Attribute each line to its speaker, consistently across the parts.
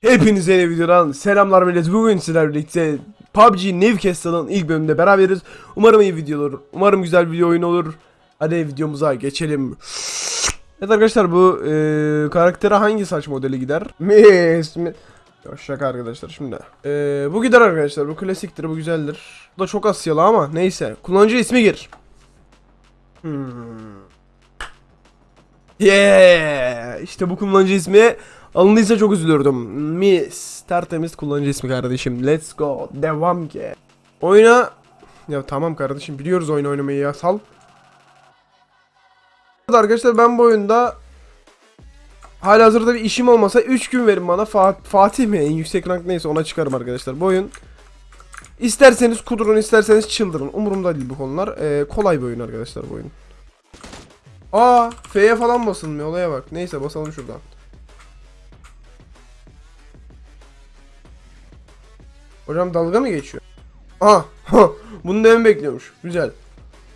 Speaker 1: Hepinize yeni videodan selamlar millet. Bugün sizlerle birlikte PUBG Newcastle'ın ilk bölümünde beraberiz. Umarım iyi video olur. Umarım güzel bir oyun olur. Hadi videomuza geçelim. Evet arkadaşlar bu e, karaktere hangi saç modeli gider? Mis, mi? Şaka arkadaşlar şimdi. E, bu gider arkadaşlar. Bu klasiktir. Bu güzeldir. Bu da çok Asyalı ama neyse. Kullanıcı ismi gir. Hmm. Yeah! İşte bu kullanıcı ismi alındıysa çok üzülürdüm. Miss. Tertemiz kullanıcı ismi kardeşim. Let's go. Devam ki. Oyna. Ya tamam kardeşim biliyoruz oyun oynamayı ya sal. Arkadaşlar ben bu oyunda Hala hazırda bir işim olmasa 3 gün verin bana Fa- Fatih mi en yüksek rank neyse ona çıkarım arkadaşlar bu oyun İsterseniz kudurun isterseniz çıldırın Umurumda değil bu konular Ee, Kolay bir oyun arkadaşlar bu oyun Aa F'ye falan basılmıyor olaya bak Neyse basalım şuradan Hocam dalga mı geçiyor? Aa Bunu da bekliyormuş Güzel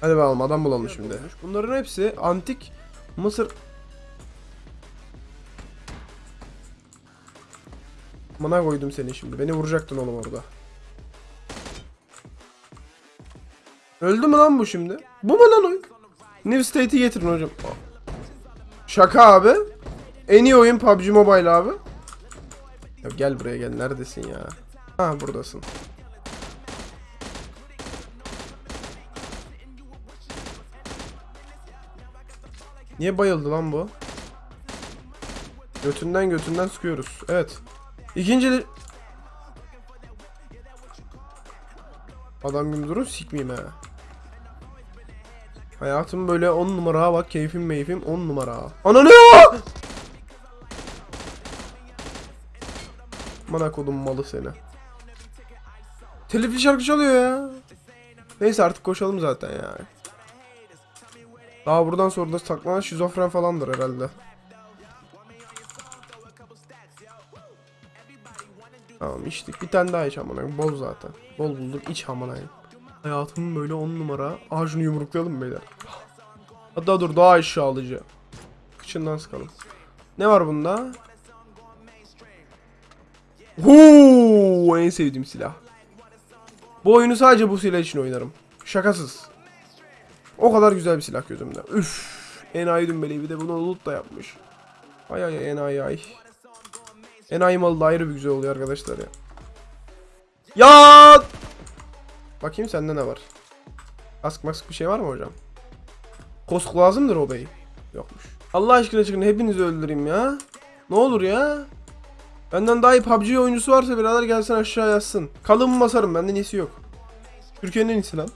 Speaker 1: Hadi bakalım adam bulalım şimdi Bunların hepsi antik Mısır Mana koydum seni şimdi. Beni vuracaktın oğlum orada. Öldü mü lan bu şimdi? Bu mu lan oyun? New State'i getirin hocam. Şaka abi. En iyi oyun PUBG Mobile abi. Ya gel buraya gel. Neredesin ya? Ha buradasın. Niye bayıldı lan bu? Götünden götünden sıkıyoruz. Evet. İkinci Adam gibi durun sikmeyeyim ha. Hayatım böyle 10 numara bak keyfim meyfim 10 numara. Ananı! Bana kodum malı seni. Telifli şarkı çalıyor ya. Neyse artık koşalım zaten ya. Daha buradan sonra da saklanan şizofren falandır herhalde. Tamam içtik. Bir tane daha iç amına. Bol zaten. Bol bulduk. iç amına koyayım. Hayatım böyle 10 numara. Şunu yumruklayalım beyler? Hatta dur daha aşağılayıcı. Kıçından sıkalım. Ne var bunda? Huu, en sevdiğim silah. Bu oyunu sadece bu silah için oynarım. Şakasız. O kadar güzel bir silah gözümde. Üf. Enayi dümbeleyi bir de bunu loot da yapmış. Ay ay enayi ay. Enayi malı da ayrı bir güzel oluyor arkadaşlar ya. Ya! Bakayım sende ne var? Ask mask bir şey var mı hocam? Kosk lazımdır o bey. Yokmuş. Allah aşkına çıkın hepinizi öldüreyim ya. Ne olur ya. Benden daha iyi PUBG oyuncusu varsa birader gelsin aşağı yazsın. Kalın basarım benden iyisi yok. Türkiye'nin en iyisi lan.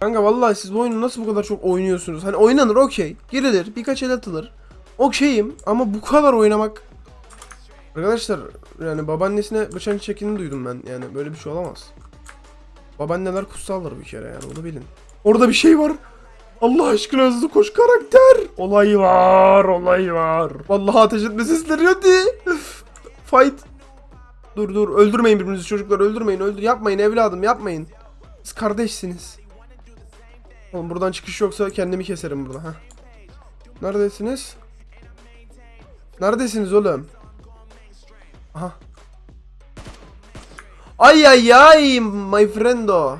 Speaker 1: Kanka vallahi siz bu oyunu nasıl bu kadar çok oynuyorsunuz? Hani oynanır okey. Girilir birkaç el atılır. Okeyim ama bu kadar oynamak Arkadaşlar yani babaannesine bıçak çekini duydum ben. Yani böyle bir şey olamaz. Babaanneler kutsaldır bir kere yani bunu bilin. Orada bir şey var. Allah aşkına hızlı koş karakter. Olay var, olay var. Vallahi ateş etme sesleri hadi. Fight. Dur dur öldürmeyin birbirinizi çocuklar öldürmeyin öldür yapmayın evladım yapmayın. Siz kardeşsiniz. Oğlum buradan çıkış yoksa kendimi keserim burada ha. Neredesiniz? Neredesiniz oğlum? Aha. Ay ay ay my friendo.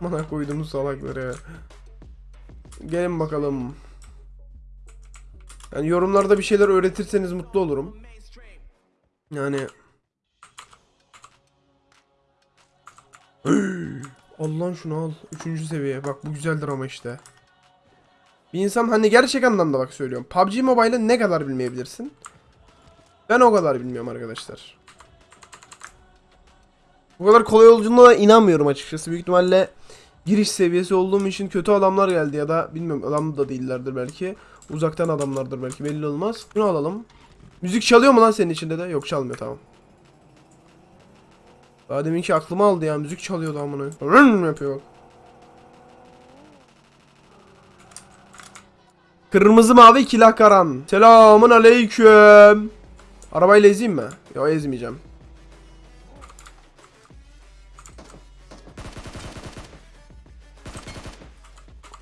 Speaker 1: Bana koyduğumuz salakları. Gelin bakalım. Yani yorumlarda bir şeyler öğretirseniz mutlu olurum. Yani Allah'ın şunu al. Üçüncü seviye. Bak bu güzeldir ama işte. Bir insan hani gerçek anlamda bak söylüyorum. PUBG Mobile'ı ne kadar bilmeyebilirsin? Ben o kadar bilmiyorum arkadaşlar. Bu kadar kolay olduğuna inanmıyorum açıkçası. Büyük ihtimalle giriş seviyesi olduğum için kötü adamlar geldi ya da bilmiyorum adam da değillerdir belki. Uzaktan adamlardır belki belli olmaz. Bunu alalım. Müzik çalıyor mu lan senin içinde de? Yok çalmıyor tamam. Daha deminki aklıma aldı ya müzik çalıyordu amına. Rın yapıyor. Kırmızı mavi kilah karan. Selamun aleyküm. Arabayla mi? Yok ezmeyeceğim.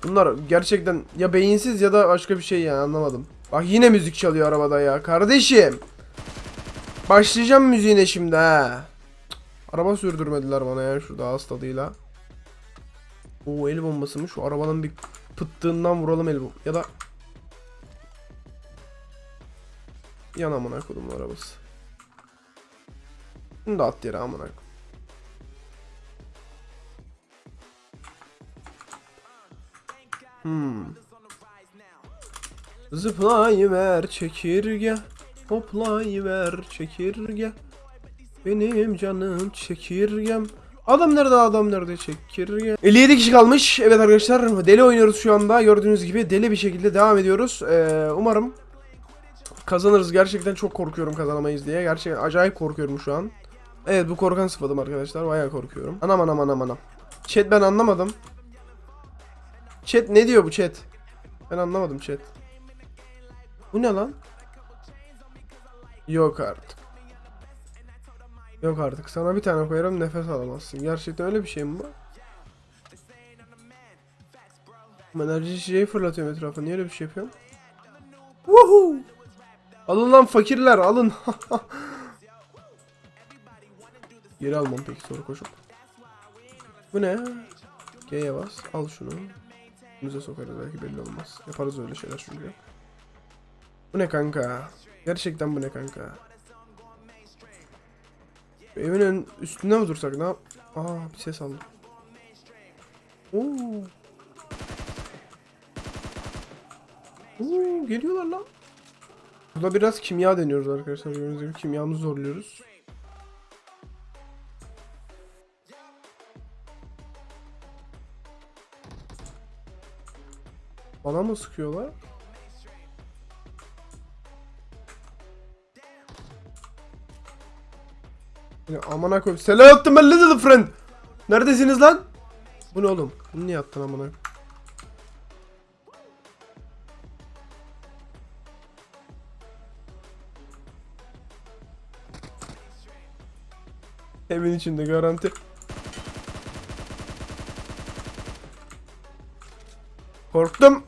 Speaker 1: Bunlar gerçekten ya beyinsiz ya da başka bir şey ya anlamadım. Bak yine müzik çalıyor arabada ya kardeşim. Başlayacağım müziğine şimdi ha. Araba sürdürmediler bana ya şurada ağız tadıyla. Oo el bombası mı? Şu arabanın bir pıttığından vuralım el bom- Ya da Yan amına kodumun arabası. Bunu da at yere amına koyayım. Hmm. Zıplayıver çekirge Hoplayıver çekirge. Benim canım çekirgem. Adam nerede adam nerede çekirge? 57 kişi kalmış. Evet arkadaşlar deli oynuyoruz şu anda. Gördüğünüz gibi deli bir şekilde devam ediyoruz. Ee, Umarım Kazanırız. Gerçekten çok korkuyorum kazanamayız diye. Gerçekten acayip korkuyorum şu an. Evet bu korkan sıfadım arkadaşlar. Bayağı korkuyorum. Anam anam anam anam. Chat ben anlamadım Chat ne diyor bu chat? Ben anlamadım chat. Bu ne lan? Yok artık. Yok artık. Sana bir tane koyarım nefes alamazsın. Gerçekten öyle bir şey mi bu? Enerji şeyi fırlatıyorum etrafa niye öyle bir şey yapıyorum Woohoo Alın lan fakirler alın. Geri almam peki sonra koşup. Bu ne? G'ye bas. Al şunu Müze sokarız belki belli olmaz. Yaparız öyle şeyler çünkü. Bu ne kanka? Gerçekten bu ne kanka? Evin ön- üstünde mi dursak? Ne yap Aa bir ses aldım. Oo. Oo, geliyorlar lan. Burada biraz kimya deniyoruz arkadaşlar. Gördüğünüz gibi kimyamızı zorluyoruz. Bana mı sıkıyorlar? Ya amına koyayım. Selam attım ben little friend. Neredesiniz lan? Bu ne oğlum? Bunu niye attın koyayım? Evin içinde garanti. Korktum.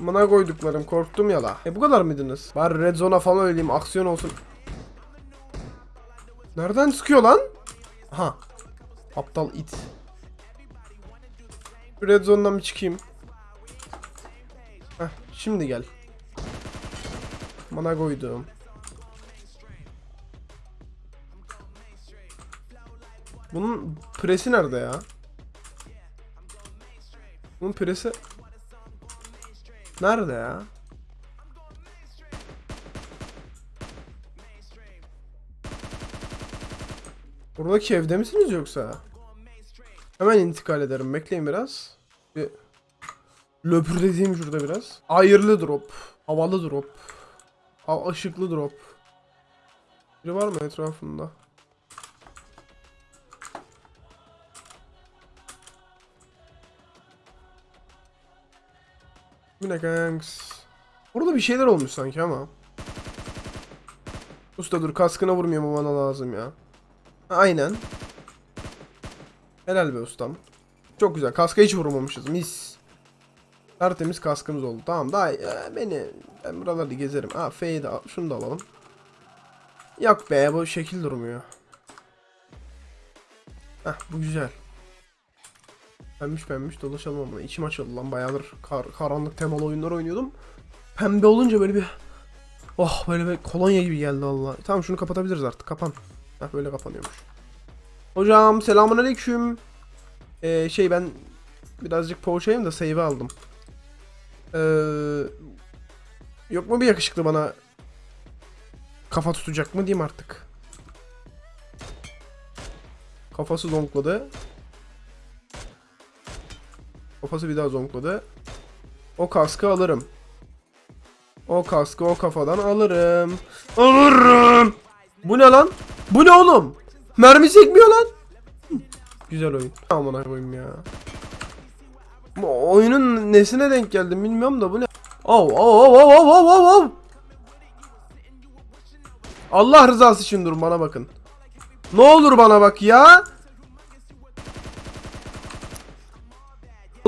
Speaker 1: Bana koyduklarım korktum ya la. E bu kadar mıydınız? Bari red zone'a falan öleyim aksiyon olsun. Nereden sıkıyor lan? Aha. Aptal it. Red zone'dan bir çıkayım. Heh, şimdi gel. Bana koydum. Bunun presi nerede ya? Bunun presi nerede ya? Buradaki evde misiniz yoksa? Hemen intikal ederim. Bekleyin biraz. Bir löpürdediğim şurada biraz. Ayırlı drop. Havalı drop. Ha ışıklı drop. Biri var mı etrafında? Bu ne kanks? Burada bir şeyler olmuş sanki ama. Usta dur kaskına vurmuyor mu bana lazım ya. Aynen. Helal be ustam. Çok güzel. Kaska hiç vurmamışız. Mis. Tertemiz kaskımız oldu. Tamam daha e, beni ben buralarda gezerim. Ha F'yi de al. Şunu da alalım. Yok be bu şekil durmuyor. Heh bu güzel. Pembiş pembiş dolaşalım ama içim açıldı lan bayağıdır kar, karanlık temalı oyunlar oynuyordum. Pembe olunca böyle bir Oh böyle bir kolonya gibi geldi Allah. Tamam şunu kapatabiliriz artık kapan. Heh böyle kapanıyormuş. Hocam selamun aleyküm. Ee, şey ben birazcık poğaçayım da save aldım. Ee, yok mu bir yakışıklı bana kafa tutacak mı diyeyim artık. Kafası zonkladı. Kafası bir daha zonkladı. O kaskı alırım. O kaskı o kafadan alırım. Alırım. Bu ne lan? Bu ne oğlum? Mermi sekmiyor lan. Güzel oyun. Aman koyayım ya. Bu oyunun nesine denk geldim bilmiyorum da bu ne? Oh oh oh oh oh oh oh. Allah rızası için durun bana bakın. Ne olur bana bak ya.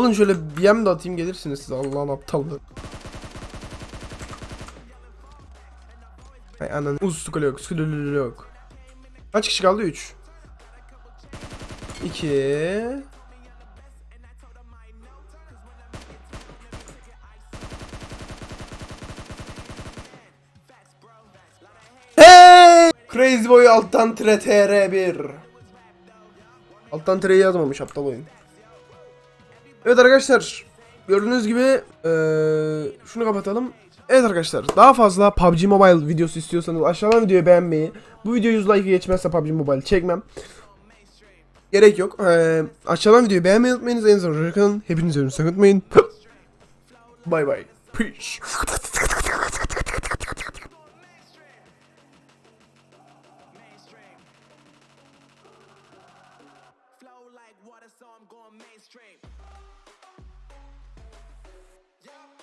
Speaker 1: Olun şöyle BM de atayım gelirsiniz siz Allah'ın aptallığı. Hay ananı. Ustukulu yok. Skululu yok. Kaç kişi kaldı? 3. 2. Hey! Crazy Boy alttan tire TR1. Alttan tireyi yazmamış aptal oyun. Evet arkadaşlar. Gördüğünüz gibi eee, şunu kapatalım. Evet arkadaşlar daha fazla PUBG Mobile videosu istiyorsanız aşağıdan videoyu beğenmeyi. Bu video 100 like geçmezse PUBG Mobile çekmem. Gerek yok. Eee aşağıdan videoyu beğenmeyi unutmayınız. En son kalın. Hepinizi önünü sakıtmayın. Bye bye. Peace. I'm going mainstream. Yeah.